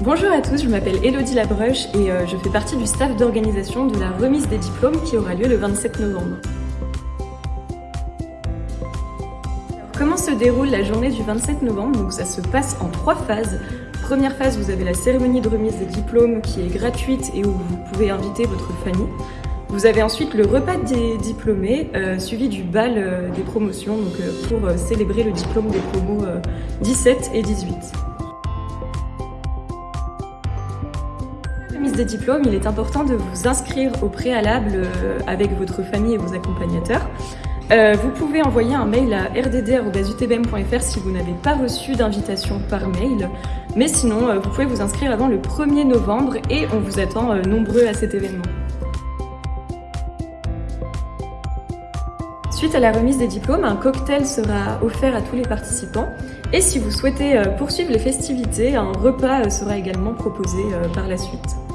Bonjour à tous, je m'appelle Elodie Labruche et euh, je fais partie du staff d'organisation de la remise des diplômes qui aura lieu le 27 novembre. Comment se déroule la journée du 27 novembre? Donc ça se passe en trois phases. Première phase, vous avez la cérémonie de remise des diplômes qui est gratuite et où vous pouvez inviter votre famille. Vous avez ensuite le repas des diplômés, euh, suivi du bal euh, des promotions, pour célébrer le diplôme des promos 17 et 18. Remise des diplômes, il est important de vous inscrire au préalable euh, avec votre famille et vos accompagnateurs. Euh, vous pouvez envoyer un mail à rdd.utbm.fr si vous n'avez pas reçu d'invitation par mail. Mais sinon, euh, vous pouvez vous inscrire avant le 1er novembre et on vous attend nombreux à cet événement. Suite à la remise des diplômes, un cocktail sera offert à tous les participants. Et si vous souhaitez poursuivre les festivités, un repas sera également proposé par la suite.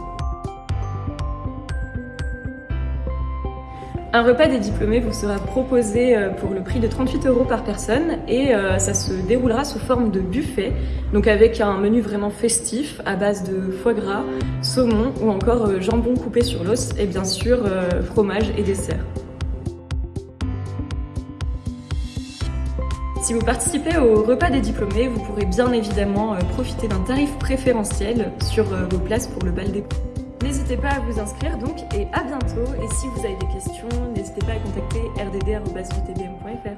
Un repas des diplômés vous sera proposé euh, pour le prix de 38 euros par personne et euh, ça se déroulera sous forme de buffet, donc avec un menu vraiment festif à base de foie gras, saumon ou encore euh, jambon coupé sur l'os et bien sûr fromage et dessert. Si vous participez au repas des diplômés, vous pourrez bien évidemment profiter d'un tarif préférentiel sur vos places pour le bal des N'hésitez pas à vous inscrire donc et à bientôt. Et si vous avez des questions, n'hésitez pas à contacter rdd.utbm.fr.